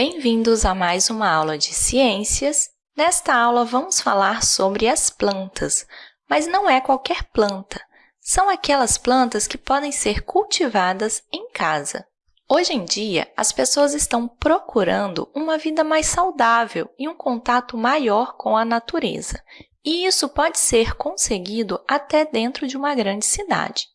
Bem-vindos a mais uma aula de ciências. Nesta aula, vamos falar sobre as plantas, mas não é qualquer planta. São aquelas plantas que podem ser cultivadas em casa. Hoje em dia, as pessoas estão procurando uma vida mais saudável e um contato maior com a natureza. E isso pode ser conseguido até dentro de uma grande cidade.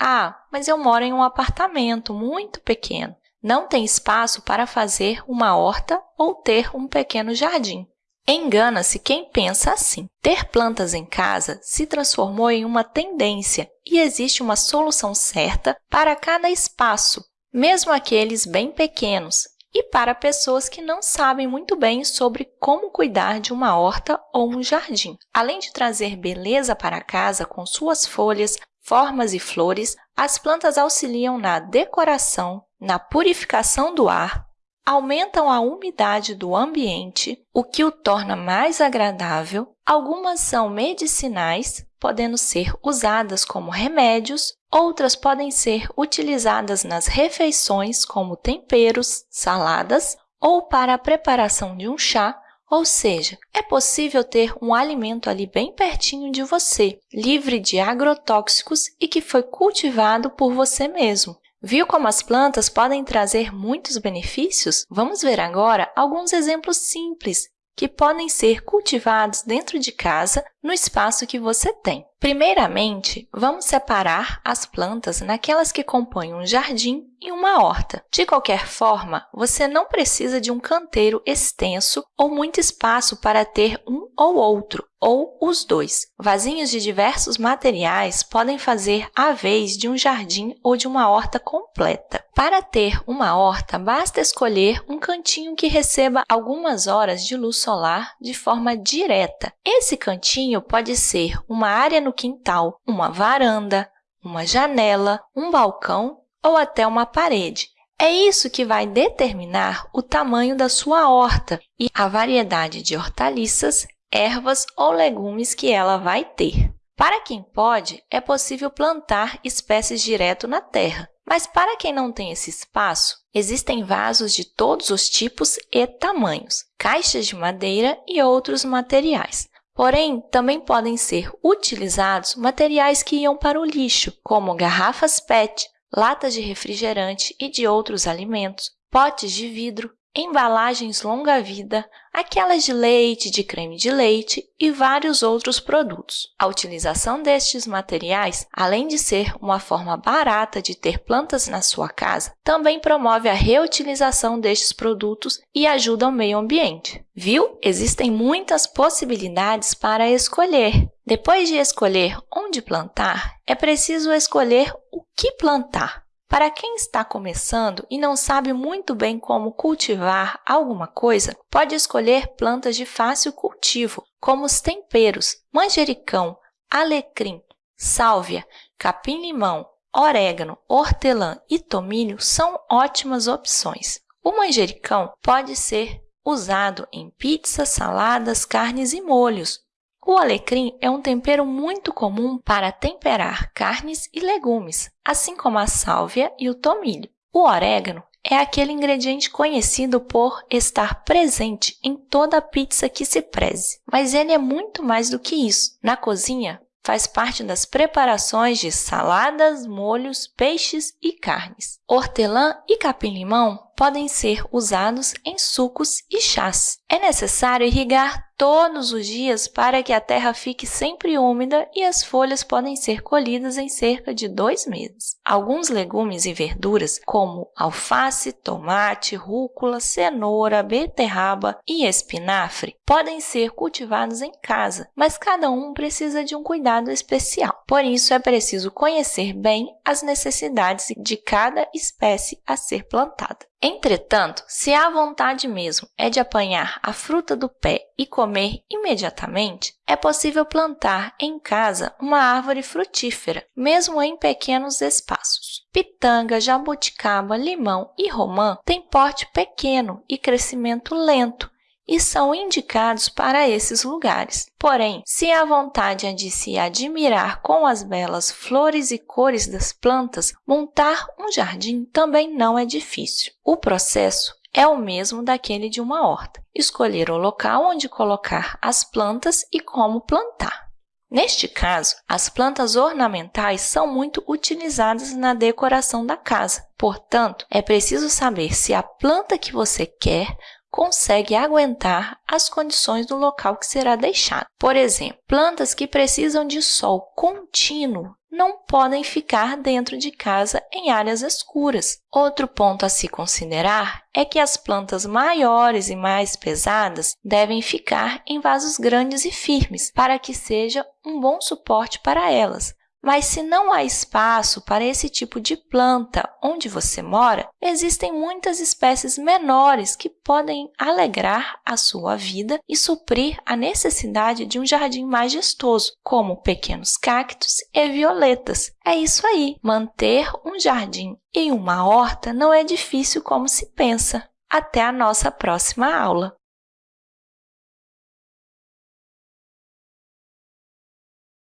Ah, mas eu moro em um apartamento muito pequeno não tem espaço para fazer uma horta ou ter um pequeno jardim. Engana-se quem pensa assim. Ter plantas em casa se transformou em uma tendência e existe uma solução certa para cada espaço, mesmo aqueles bem pequenos, e para pessoas que não sabem muito bem sobre como cuidar de uma horta ou um jardim. Além de trazer beleza para casa com suas folhas, formas e flores, as plantas auxiliam na decoração, na purificação do ar, aumentam a umidade do ambiente, o que o torna mais agradável. Algumas são medicinais, podendo ser usadas como remédios, outras podem ser utilizadas nas refeições como temperos, saladas ou para a preparação de um chá, ou seja, é possível ter um alimento ali bem pertinho de você, livre de agrotóxicos e que foi cultivado por você mesmo. Viu como as plantas podem trazer muitos benefícios? Vamos ver agora alguns exemplos simples que podem ser cultivados dentro de casa no espaço que você tem. Primeiramente, vamos separar as plantas naquelas que compõem um jardim e uma horta. De qualquer forma, você não precisa de um canteiro extenso ou muito espaço para ter um ou outro, ou os dois. Vasinhos de diversos materiais podem fazer a vez de um jardim ou de uma horta completa. Para ter uma horta, basta escolher um cantinho que receba algumas horas de luz solar de forma direta. Esse cantinho pode ser uma área no quintal, uma varanda, uma janela, um balcão ou até uma parede. É isso que vai determinar o tamanho da sua horta e a variedade de hortaliças, ervas ou legumes que ela vai ter. Para quem pode, é possível plantar espécies direto na terra. Mas para quem não tem esse espaço, existem vasos de todos os tipos e tamanhos, caixas de madeira e outros materiais. Porém, também podem ser utilizados materiais que iam para o lixo, como garrafas PET, latas de refrigerante e de outros alimentos, potes de vidro, embalagens longa-vida, aquelas de leite, de creme de leite e vários outros produtos. A utilização destes materiais, além de ser uma forma barata de ter plantas na sua casa, também promove a reutilização destes produtos e ajuda ao meio ambiente. Viu? Existem muitas possibilidades para escolher. Depois de escolher onde plantar, é preciso escolher o que plantar. Para quem está começando e não sabe muito bem como cultivar alguma coisa, pode escolher plantas de fácil cultivo, como os temperos, manjericão, alecrim, sálvia, capim-limão, orégano, hortelã e tomilho são ótimas opções. O manjericão pode ser usado em pizzas, saladas, carnes e molhos, o alecrim é um tempero muito comum para temperar carnes e legumes, assim como a sálvia e o tomilho. O orégano é aquele ingrediente conhecido por estar presente em toda pizza que se preze, mas ele é muito mais do que isso. Na cozinha, faz parte das preparações de saladas, molhos, peixes e carnes. Hortelã e capim-limão podem ser usados em sucos e chás. É necessário irrigar todos os dias para que a terra fique sempre úmida e as folhas podem ser colhidas em cerca de dois meses. Alguns legumes e verduras, como alface, tomate, rúcula, cenoura, beterraba e espinafre, podem ser cultivados em casa, mas cada um precisa de um cuidado especial. Por isso, é preciso conhecer bem as necessidades de cada espécie a ser plantada. Entretanto, se a vontade mesmo é de apanhar a fruta do pé e comer imediatamente, é possível plantar em casa uma árvore frutífera, mesmo em pequenos espaços. Pitanga, jabuticaba, limão e romã têm porte pequeno e crescimento lento, e são indicados para esses lugares. Porém, se a vontade é de se admirar com as belas flores e cores das plantas, montar um jardim também não é difícil. O processo é o mesmo daquele de uma horta. Escolher o local onde colocar as plantas e como plantar. Neste caso, as plantas ornamentais são muito utilizadas na decoração da casa. Portanto, é preciso saber se a planta que você quer consegue aguentar as condições do local que será deixado. Por exemplo, plantas que precisam de sol contínuo não podem ficar dentro de casa em áreas escuras. Outro ponto a se considerar é que as plantas maiores e mais pesadas devem ficar em vasos grandes e firmes para que seja um bom suporte para elas. Mas se não há espaço para esse tipo de planta onde você mora, existem muitas espécies menores que podem alegrar a sua vida e suprir a necessidade de um jardim majestoso, como pequenos cactos e violetas. É isso aí! Manter um jardim e uma horta não é difícil como se pensa. Até a nossa próxima aula!